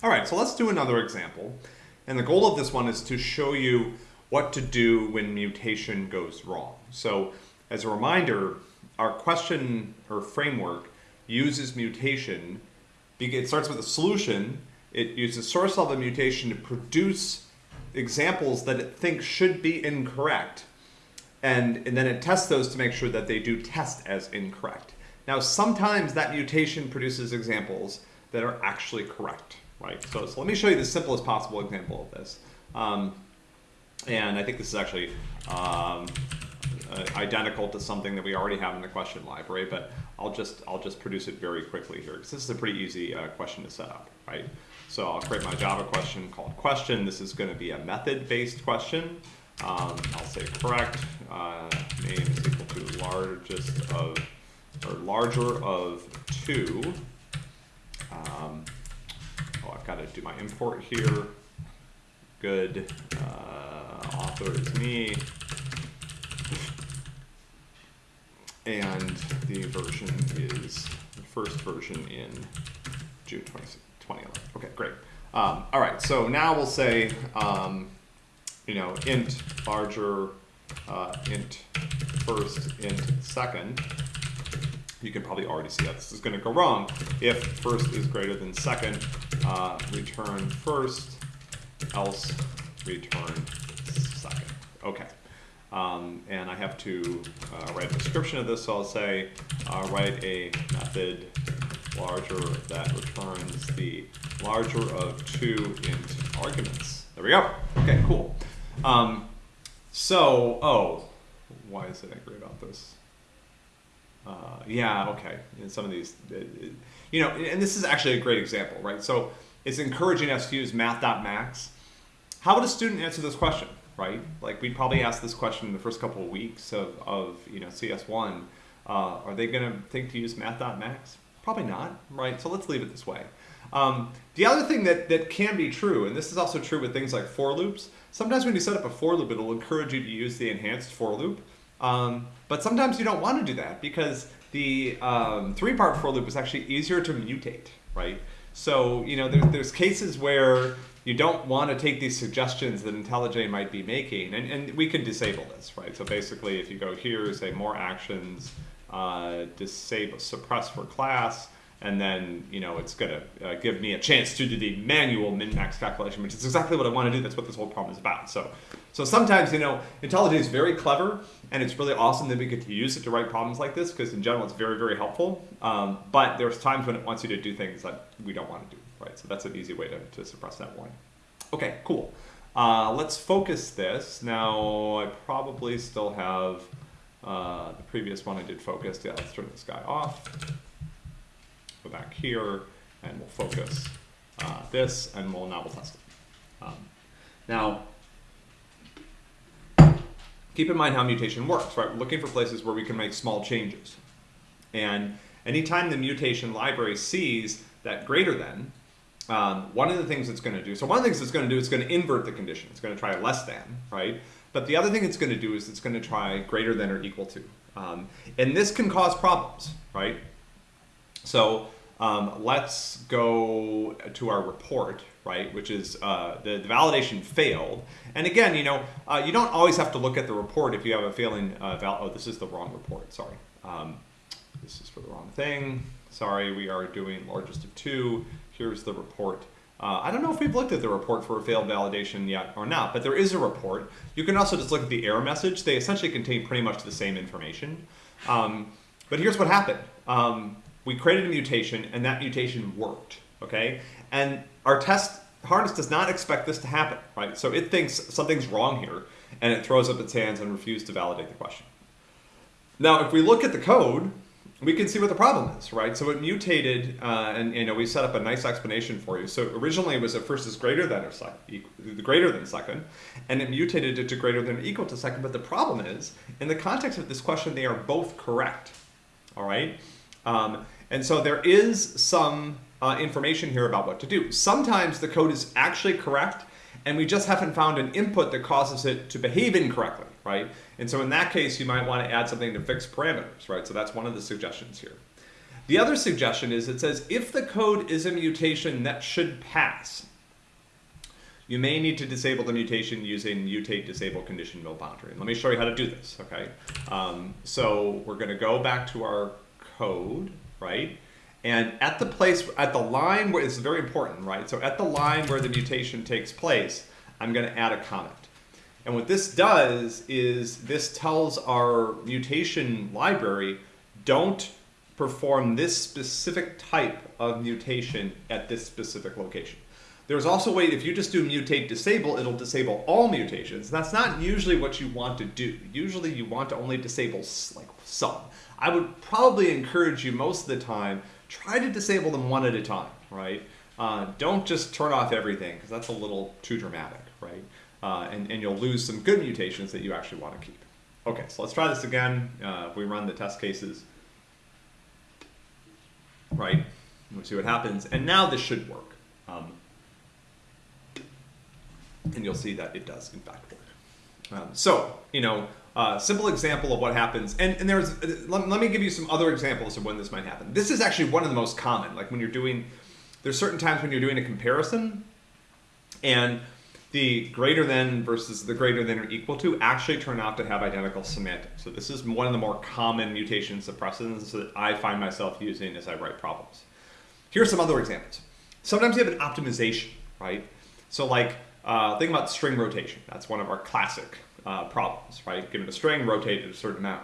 All right, so let's do another example. And the goal of this one is to show you what to do when mutation goes wrong. So as a reminder, our question or framework uses mutation. It starts with a solution. It uses source level mutation to produce examples that it thinks should be incorrect. And, and then it tests those to make sure that they do test as incorrect. Now, sometimes that mutation produces examples that are actually correct right? So, so let me show you the simplest possible example of this. Um, and I think this is actually um, uh, identical to something that we already have in the question library, but I'll just I'll just produce it very quickly here because this is a pretty easy uh, question to set up, right? So I'll create my Java question called question. This is going to be a method-based question. Um, I'll say correct uh, name is equal to largest of or larger of two. Um, got to do my import here. Good. Uh, author is me. And the version is the first version in June 20, 2011. Okay, great. Um, all right, so now we'll say, um, you know, int larger, uh, int first, int second you can probably already see that this is going to go wrong. If first is greater than second, uh, return first, else return second. Okay. Um, and I have to uh, write a description of this, so I'll say uh, write a method larger that returns the larger of two int arguments. There we go. Okay, cool. Um, so, oh, why is it angry about this? Uh, yeah, okay. And some of these, you know, and this is actually a great example, right? So it's encouraging us to use math.max. How would a student answer this question, right? Like we'd probably ask this question in the first couple of weeks of, of you know, CS1. Uh, are they going to think to use math.max? Probably not, right? So let's leave it this way. Um, the other thing that, that can be true, and this is also true with things like for loops, sometimes when you set up a for loop, it'll encourage you to use the enhanced for loop. Um, but sometimes you don't want to do that because the um, three-part for loop is actually easier to mutate, right? So, you know, there, there's cases where you don't want to take these suggestions that IntelliJ might be making, and, and we can disable this, right? So basically, if you go here, say more actions, uh, disable, suppress for class, and then you know it's going to uh, give me a chance to do the manual min-max calculation, which is exactly what I want to do. That's what this whole problem is about. So, so sometimes you know IntelliJ is very clever, and it's really awesome that we get to use it to write problems like this because in general it's very very helpful. Um, but there's times when it wants you to do things that we don't want to do, right? So that's an easy way to, to suppress that one. Okay, cool. Uh, let's focus this. Now I probably still have uh, the previous one I did focus. Yeah, let's turn this guy off go back here and we'll focus uh, this and we'll now we'll test it. Um, now, keep in mind how mutation works, right? We're looking for places where we can make small changes. And anytime the mutation library sees that greater than, um, one of the things it's going to do, so one of the things it's going to do is going to invert the condition. It's going to try less than, right? But the other thing it's going to do is it's going to try greater than or equal to. Um, and this can cause problems, right? So um, let's go to our report, right, which is uh, the, the, validation failed. And again, you know, uh, you don't always have to look at the report if you have a failing uh, val oh, this is the wrong report, sorry. Um, this is for the wrong thing. Sorry, we are doing largest of two. Here's the report. Uh, I don't know if we've looked at the report for a failed validation yet or not, but there is a report. You can also just look at the error message. They essentially contain pretty much the same information. Um, but here's what happened. Um, we created a mutation and that mutation worked, okay? And our test harness does not expect this to happen, right? So it thinks something's wrong here and it throws up its hands and refuses to validate the question. Now, if we look at the code, we can see what the problem is, right? So it mutated, uh, and you know we set up a nice explanation for you. So originally it was at first is greater than or second, greater than second, and it mutated it to greater than or equal to second. But the problem is, in the context of this question, they are both correct. All right, um, and so there is some uh, information here about what to do. Sometimes the code is actually correct and we just haven't found an input that causes it to behave incorrectly, right? And so in that case, you might want to add something to fix parameters, right? So that's one of the suggestions here. The other suggestion is it says if the code is a mutation that should pass, you may need to disable the mutation using mutate disable conditional boundary. And Let me show you how to do this, okay? Um, so we're gonna go back to our code, right? And at the place, at the line where, it's very important, right? So at the line where the mutation takes place, I'm gonna add a comment. And what this does is this tells our mutation library, don't perform this specific type of mutation at this specific location. There's also a way, if you just do mutate disable, it'll disable all mutations. That's not usually what you want to do. Usually you want to only disable like some. I would probably encourage you most of the time, try to disable them one at a time, right? Uh, don't just turn off everything because that's a little too dramatic, right? Uh, and, and you'll lose some good mutations that you actually want to keep. Okay, so let's try this again. Uh, we run the test cases, right? We'll see what happens. And now this should work. Um, and you'll see that it does in fact work. Um, so, you know, uh, simple example of what happens, and, and there's, let, let, me give you some other examples of when this might happen. This is actually one of the most common, like when you're doing, there's certain times when you're doing a comparison, and the greater than versus the greater than or equal to actually turn out to have identical semantics. So this is one of the more common mutation suppressants that I find myself using as I write problems. Here are some other examples. Sometimes you have an optimization, right? So like, uh, think about string rotation. That's one of our classic uh, problems, right? Given a string, rotate it a certain amount.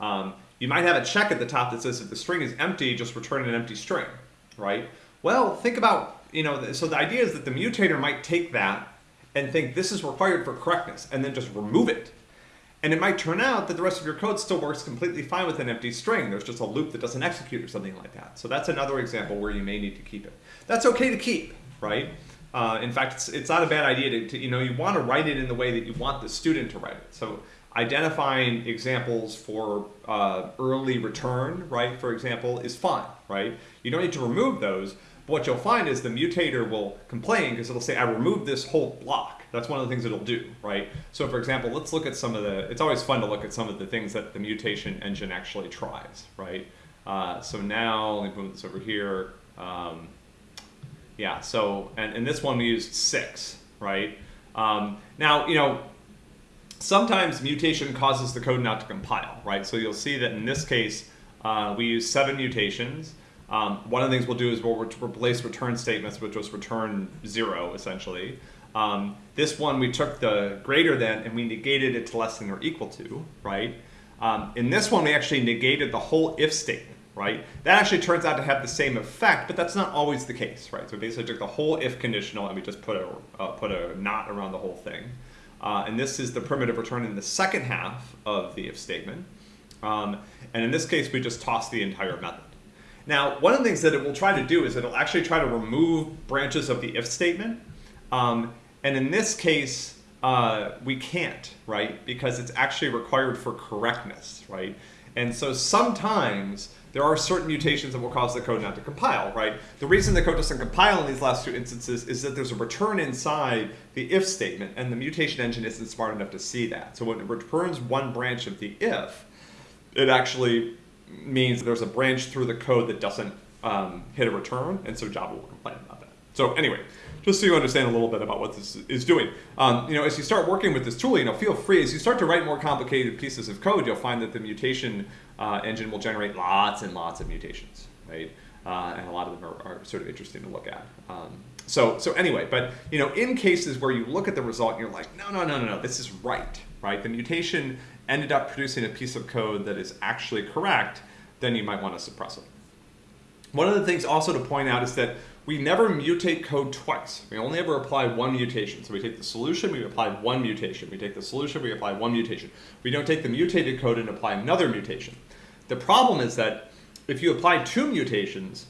Um, you might have a check at the top that says if the string is empty, just return an empty string, right? Well, think about, you know, so the idea is that the mutator might take that and think this is required for correctness and then just remove it. And it might turn out that the rest of your code still works completely fine with an empty string. There's just a loop that doesn't execute or something like that. So that's another example where you may need to keep it. That's okay to keep, right? Uh, in fact, it's, it's not a bad idea to, to, you know, you want to write it in the way that you want the student to write it. So identifying examples for uh, early return, right, for example, is fine, right? You don't need to remove those, but what you'll find is the mutator will complain because it'll say, I removed this whole block. That's one of the things it'll do, right? So for example, let's look at some of the, it's always fun to look at some of the things that the mutation engine actually tries, right? Uh, so now, let me move this over here. Um, yeah, so, and, and this one we used six, right? Um, now, you know, sometimes mutation causes the code not to compile, right? So you'll see that in this case, uh, we use seven mutations. Um, one of the things we'll do is we'll re replace return statements with just return zero, essentially. Um, this one, we took the greater than and we negated it to less than or equal to, right? Um, in this one, we actually negated the whole if statement right? That actually turns out to have the same effect, but that's not always the case, right? So we basically took the whole if conditional and we just put a, uh, put a not around the whole thing. Uh, and this is the primitive return in the second half of the if statement. Um, and in this case, we just toss the entire method. Now, one of the things that it will try to do is it'll actually try to remove branches of the if statement. Um, and in this case, uh, we can't, right? Because it's actually required for correctness, right? And so sometimes there are certain mutations that will cause the code not to compile, right? The reason the code doesn't compile in these last two instances is that there's a return inside the if statement, and the mutation engine isn't smart enough to see that. So when it returns one branch of the if, it actually means there's a branch through the code that doesn't um, hit a return, and so Java will complain about that. So anyway, just so you understand a little bit about what this is doing. Um, you know, as you start working with this tool, you know, feel free, as you start to write more complicated pieces of code, you'll find that the mutation uh, engine will generate lots and lots of mutations, right? Uh, and a lot of them are, are, sort of interesting to look at. Um, so, so anyway, but you know, in cases where you look at the result and you're like, no, no, no, no, no, this is right, right? The mutation ended up producing a piece of code that is actually correct, then you might want to suppress it. One of the things also to point out is that we never mutate code twice. We only ever apply one mutation. So we take the solution, we apply one mutation. We take the solution, we apply one mutation. We don't take the mutated code and apply another mutation. The problem is that if you apply two mutations,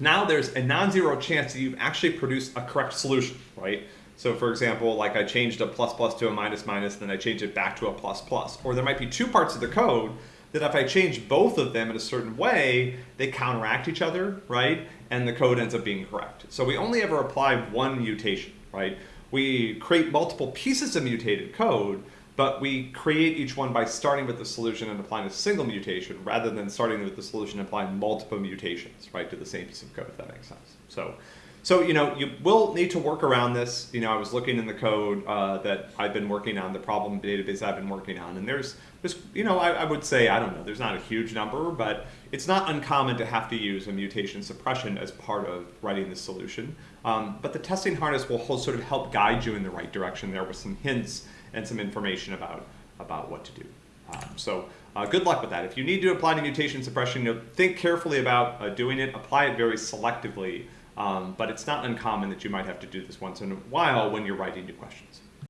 now there's a non-zero chance that you've actually produced a correct solution, right? So for example, like I changed a plus plus to a minus minus, then I changed it back to a plus plus. Or there might be two parts of the code that if I change both of them in a certain way, they counteract each other, right? And the code ends up being correct. So we only ever apply one mutation, right? We create multiple pieces of mutated code, but we create each one by starting with the solution and applying a single mutation rather than starting with the solution and applying multiple mutations, right, to the same piece of code, if that makes sense. So, so you know, you will need to work around this. You know, I was looking in the code uh, that I've been working on, the problem database I've been working on, and there's, there's you know, I, I would say, I don't know, there's not a huge number, but it's not uncommon to have to use a mutation suppression as part of writing the solution. Um, but the testing harness will sort of help guide you in the right direction there with some hints and some information about, about what to do. Um, so uh, good luck with that. If you need to apply to mutation suppression, you know, think carefully about uh, doing it. Apply it very selectively, um, but it's not uncommon that you might have to do this once in a while when you're writing new questions.